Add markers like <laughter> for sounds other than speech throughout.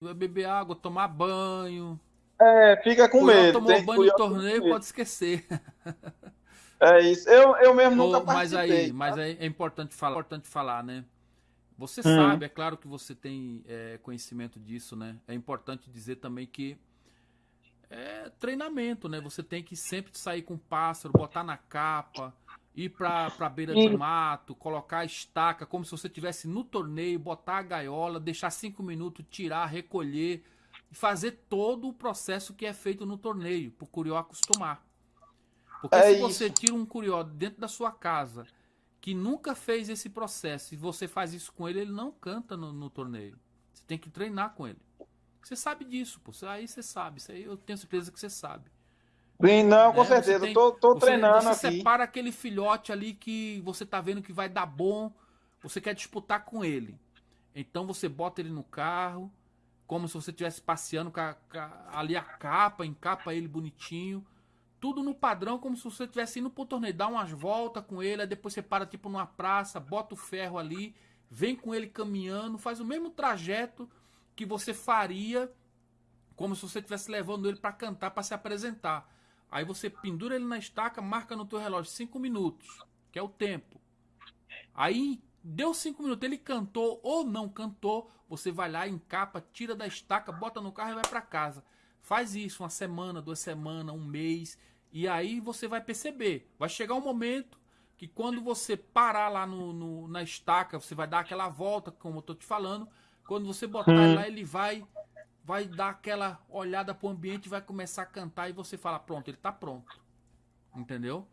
Vai beber água, tomar banho. É, fica com Curió medo. tomou tem banho no torneio, pode esquecer. <laughs> É isso. Eu, eu mesmo nunca mas participei. aí, mas aí é importante falar, importante falar, né? Você Hum. sabe, é claro que você tem é, conhecimento disso, né? É importante dizer também que é treinamento, né? Você tem que sempre sair com o pássaro, botar na capa, ir pra, pra beira de mato, colocar a estaca como se você estivesse no torneio, botar a gaiola, deixar cinco minutos, tirar, recolher e fazer todo o processo que é feito no torneio, pro curió acostumar. Porque É se você isso. tira um curió dentro da sua casa que nunca fez esse processo e você faz isso com ele, ele não canta no, no torneio. Você tem que treinar com ele. Você sabe disso, pô. Aí você sabe. Isso aí eu tenho certeza que você sabe. Sim, não, com né? Você certeza. tem- tô, tô você, treinando você aqui. separa aquele filhote ali que você tá vendo que vai dar bom, você quer disputar com ele. Então você bota ele no carro, como se você estivesse passeando com, a- com a- ali a capa, encapa ele bonitinho. Tudo no padrão, como se você estivesse indo pro torneio. Dá umas voltas com ele, aí depois você para tipo numa praça, bota o ferro ali, vem com ele caminhando, faz o mesmo trajeto que você faria como se você estivesse levando ele para cantar, para se apresentar. Aí você pendura ele na estaca, marca no teu relógio 5 minutos, que é o tempo. Aí deu 5 minutos, ele cantou ou não cantou, você vai lá, encapa, tira da estaca, bota no carro e vai para casa. Faz isso uma semana, duas semanas, um mês, e aí você vai perceber. Vai chegar um momento que quando você parar lá no, no- na estaca, você vai dar aquela volta, como eu tô te falando. Quando você botar Hum. ele lá, ele vai vai dar aquela olhada pro ambiente, vai começar a cantar e você fala, pronto, ele tá pronto. Entendeu?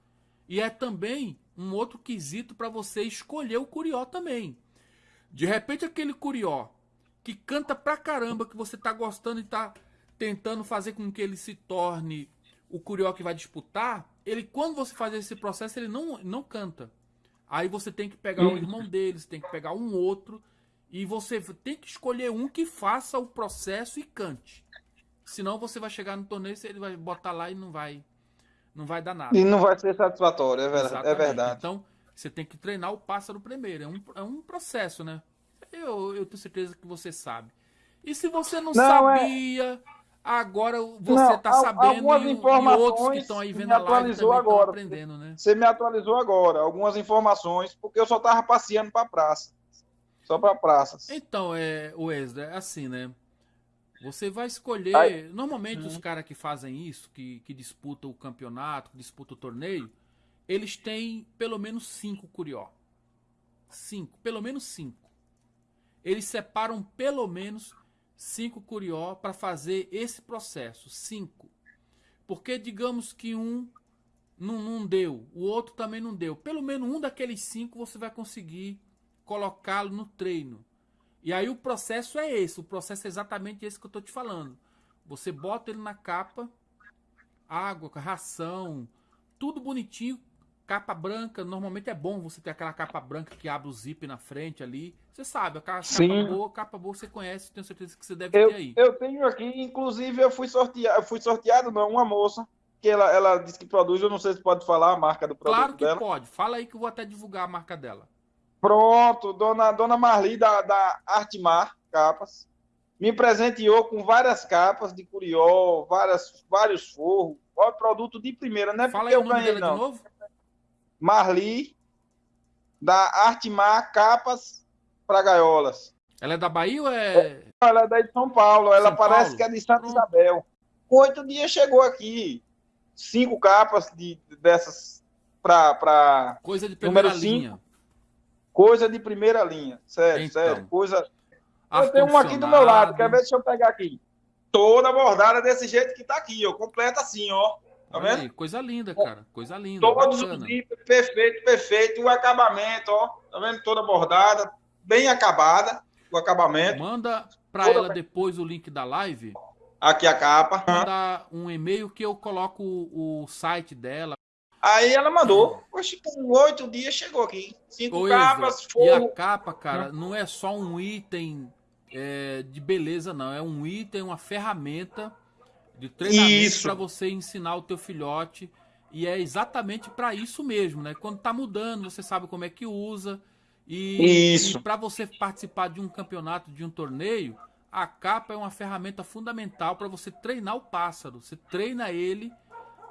E é também um outro quesito para você escolher o curió também. De repente aquele curió que canta pra caramba, que você tá gostando e tá tentando fazer com que ele se torne o curió que vai disputar, ele quando você faz esse processo, ele não, não canta. Aí você tem que pegar o irmão dele, você tem que pegar um outro e você tem que escolher um que faça o processo e cante. Senão você vai chegar no torneio, ele vai botar lá e não vai não vai dar nada. E não vai ser satisfatório, é verdade. É verdade. Então, você tem que treinar o pássaro primeiro. É um, é um processo, né? Eu, eu tenho certeza que você sabe. E se você não, Não, é- sabia, agora você está sabendo algumas e, e informações outros que estão aí vendo a live também agora. aprendendo, né? Você me atualizou agora algumas informações, porque eu só tava passeando pra praça. Só pra praças. Então, é, Wesley, é assim, né? Você vai escolher. Aí- Normalmente, Uhum. os caras que fazem isso, que, que disputam o campeonato, que disputam o torneio, eles têm pelo menos cinco curió. Cinco, pelo menos cinco. Eles separam pelo menos cinco curió para fazer esse processo. Cinco. Porque digamos que um não, não deu, o outro também não deu. Pelo menos um daqueles cinco você vai conseguir colocá-lo no treino. E aí o processo é esse, o processo é exatamente esse que eu tô te falando. Você bota ele na capa, água, ração, tudo bonitinho, capa branca. Normalmente é bom você ter aquela capa branca que abre o zip na frente ali. Você sabe, aquela capa Sim. boa, capa boa você conhece, tenho certeza que você deve Eu, ter aí. eu tenho aqui, inclusive eu fui sorteado, fui sorteado não, uma moça que ela, ela disse que produz, eu não sei se pode falar a marca do produto Claro que dela. pode. Fala aí que eu vou até divulgar a marca dela. Pronto, dona, dona Marli da, da Artimar Capas me presenteou com várias capas de curió, várias, vários forros, ó, produto de primeira, não é Fala porque aí o eu nome ganhei dela de não. novo. Marli da Artimar Capas para gaiolas. Ela é da Bahia ou é. Ela é daí de São Paulo, ela São parece Paulo? que é de Santa. Isabel. Com oito dias chegou aqui. Cinco capas de, dessas para Coisa de primeira Número cinco. Coisa de primeira linha. Sério, Então. sério. Coisa. Eu tenho um aqui do meu lado, quer ver? Deixa eu pegar aqui. Toda bordada desse jeito que tá aqui, ó. Completa assim, ó. Tá Olha vendo? aí, coisa linda, cara. Coisa linda. Todos os zíper, perfeito, perfeito. O acabamento, ó. Tá vendo? Toda bordada, bem acabada. O acabamento. Manda pra Toda ela bem. depois o link da live. Aqui a capa. Mandar um e-mail que eu coloco o site dela. Aí ela mandou. Oxe, com oito dias chegou aqui. Cinco Ô, capas, Ezra, e a capa, cara, não é só um item é, de beleza, não. É um item, uma ferramenta de treinamento para você ensinar o teu filhote. E é exatamente para isso mesmo, né? Quando tá mudando, você sabe como é que usa. E, e para você participar de um campeonato, de um torneio, a capa é uma ferramenta fundamental para você treinar o pássaro. Você treina ele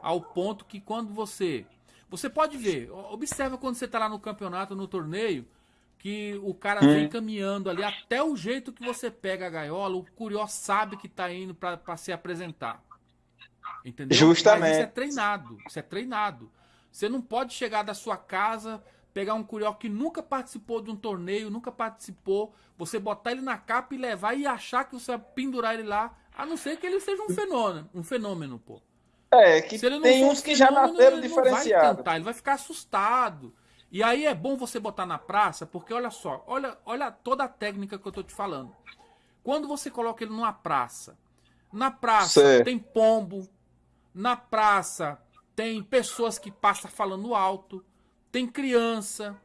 ao ponto que quando você. Você pode ver, observa quando você está lá no campeonato, no torneio, que o cara hum. vem caminhando ali, até o jeito que você pega a gaiola, o curió sabe que está indo para se apresentar. Entendeu? Justamente. Mas isso é treinado. Isso é treinado. Você não pode chegar da sua casa, pegar um curió que nunca participou de um torneio, nunca participou, você botar ele na capa e levar e achar que você vai pendurar ele lá, a não ser que ele seja um fenômeno, um fenômeno, pô. É, que tem uns que já nasceram diferenciados. Ele, ele vai ficar assustado. E aí é bom você botar na praça, porque olha só, olha, olha toda a técnica que eu tô te falando. Quando você coloca ele numa praça, na praça tem pombo, na praça tem pessoas que passam falando alto, tem criança,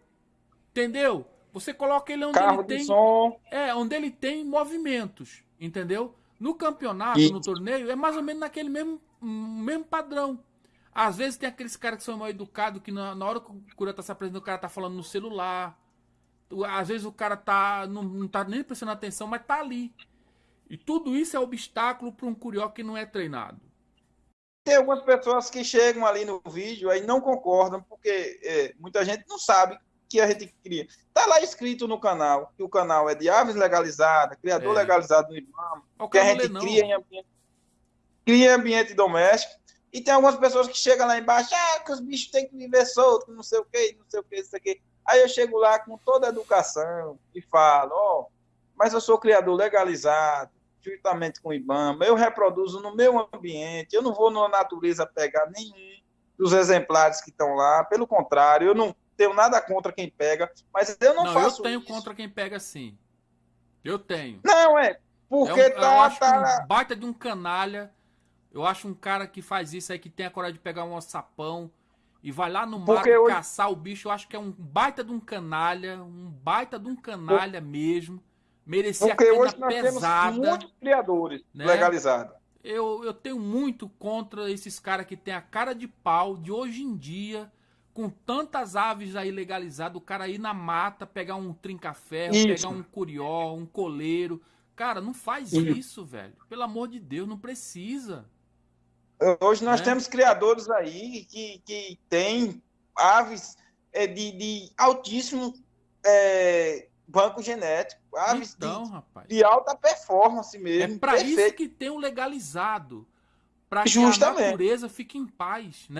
entendeu? Você coloca ele onde Carro ele tem, som. é, onde ele tem movimentos, entendeu? No campeonato, e... no torneio, é mais ou menos naquele mesmo, mesmo padrão. Às vezes tem aqueles caras que são mal educados, que na, na hora que o cura tá se apresentando, o cara tá falando no celular. Às vezes o cara tá não, não tá nem prestando atenção, mas tá ali. E tudo isso é obstáculo para um curió que não é treinado. Tem algumas pessoas que chegam ali no vídeo e não concordam, porque é, muita gente não sabe que a gente cria. Está lá escrito no canal que o canal é de aves legalizada, criador é. legalizado no IBAMA, que a gente cria em, ambiente, cria ambiente doméstico. E tem algumas pessoas que chegam lá embaixo, ah, que os bichos têm que viver soltos, não sei o que, não sei o que, isso aqui. Aí eu chego lá com toda a educação e falo, ó, oh, mas eu sou criador legalizado, juntamente com o IBAMA, eu reproduzo no meu ambiente, eu não vou na natureza pegar nenhum dos exemplares que estão lá, pelo contrário, eu não tenho nada contra quem pega, mas eu não, não faço eu tenho isso. contra quem pega sim. Eu tenho. Não, é, porque é um, tá, eu acho tá... Um baita de um canalha, eu acho um cara que faz isso aí, que tem a coragem de pegar um sapão e vai lá no mato hoje... caçar o bicho, eu acho que é um baita de um canalha, um baita de um canalha mesmo merecia Porque a hoje nós pesada, temos muitos criadores né? legalizados. Eu, eu tenho muito contra esses caras que tem a cara de pau de hoje em dia, com tantas aves aí legalizadas, o cara ir na mata, pegar um trinca-ferro, pegar um curió, um coleiro. Cara, não faz isso, isso velho. Pelo amor de Deus, não precisa. Hoje nós né? temos criadores aí que, que têm aves é, de, de altíssimo é, banco genético. Aves então, de, rapaz. de alta performance mesmo. É para isso que tem o legalizado. Para que a natureza fique em paz, né?